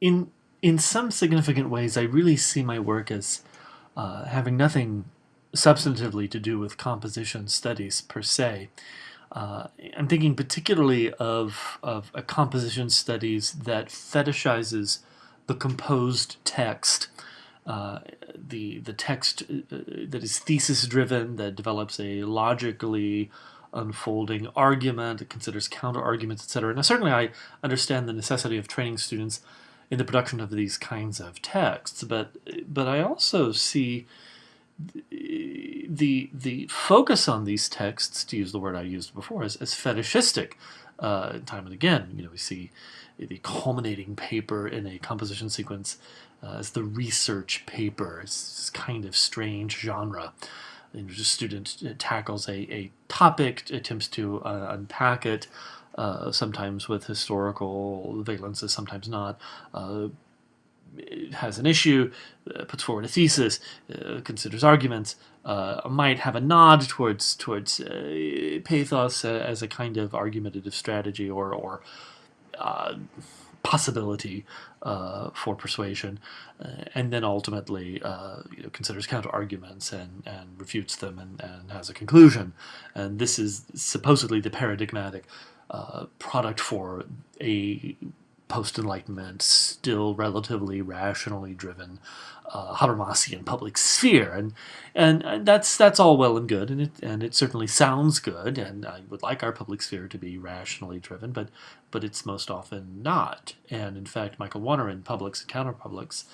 in in some significant ways, I really see my work as uh, having nothing substantively to do with composition studies per se. Uh, I'm thinking particularly of, of a composition studies that fetishizes the composed text, uh, the, the text uh, that is thesis driven, that develops a logically unfolding argument, it considers counter arguments, etc. Now certainly I understand the necessity of training students in the production of these kinds of texts, but but I also see the the focus on these texts, to use the word I used before, as, as fetishistic. Uh, time and again, you know, we see the culminating paper in a composition sequence uh, as the research paper. It's this kind of strange genre. And a student tackles a, a topic, attempts to uh, unpack it, uh, sometimes with historical valences, sometimes not. Uh, has an issue, uh, puts forward a thesis, uh, considers arguments, uh, might have a nod towards towards uh, pathos as a kind of argumentative strategy or or possibility for persuasion, and then ultimately you know, considers counter arguments and and refutes them and, and has a conclusion, and this is supposedly the paradigmatic uh, product for a post-enlightenment, still relatively rationally driven uh, Habermasian public sphere, and, and and that's that's all well and good, and it and it certainly sounds good, and I would like our public sphere to be rationally driven, but but it's most often not, and in fact, Michael Warner in Publics and Counterpublics,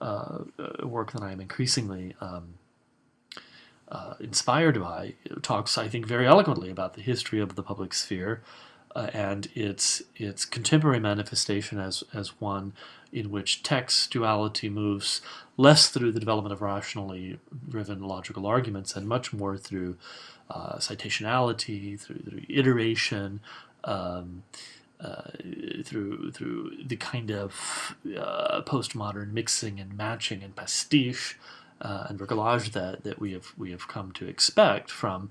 uh, uh, work that I am increasingly um, uh, inspired by, talks I think very eloquently about the history of the public sphere uh, and its its contemporary manifestation as as one in which textuality moves less through the development of rationally driven logical arguments and much more through uh, citationality, through, through iteration, um, uh, through through the kind of uh, postmodern mixing and matching and pastiche uh, and bricolage that that we have we have come to expect from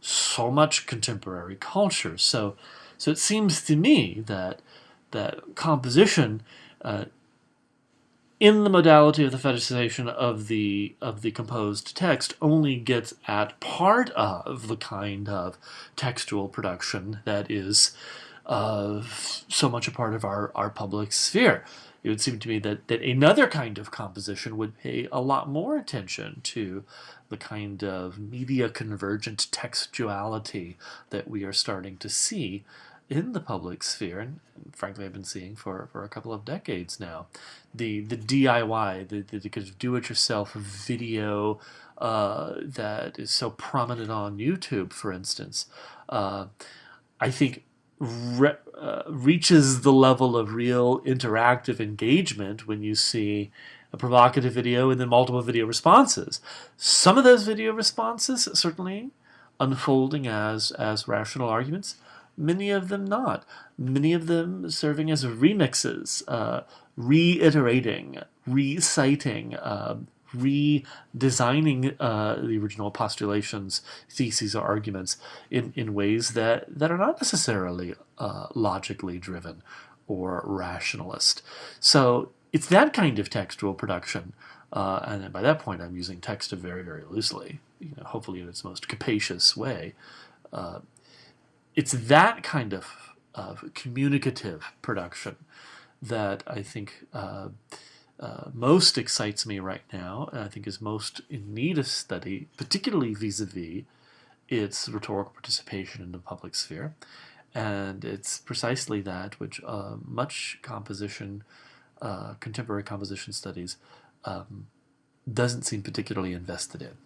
so much contemporary culture. So. So it seems to me that that composition uh, in the modality of the fetishization of the of the composed text only gets at part of the kind of textual production that is uh, so much a part of our, our public sphere. It would seem to me that, that another kind of composition would pay a lot more attention to the kind of media convergent textuality that we are starting to see in the public sphere, and, frankly I've been seeing for, for a couple of decades now, the the DIY, the, the, the kind of do-it-yourself video uh, that is so prominent on YouTube, for instance, uh, I think re uh, reaches the level of real interactive engagement when you see a provocative video and then multiple video responses. Some of those video responses certainly unfolding as as rational arguments many of them not. Many of them serving as remixes, uh, reiterating, reciting, uh, redesigning uh, the original postulations, theses, or arguments in, in ways that, that are not necessarily uh, logically driven or rationalist. So it's that kind of textual production. Uh, and by that point, I'm using text very, very loosely, you know, hopefully in its most capacious way. Uh, it's that kind of, of communicative production that I think uh, most excites me right now, and I think is most in need of study, particularly vis-a-vis -vis its rhetorical participation in the public sphere. And it's precisely that which uh, much composition, uh, contemporary composition studies, um, doesn't seem particularly invested in.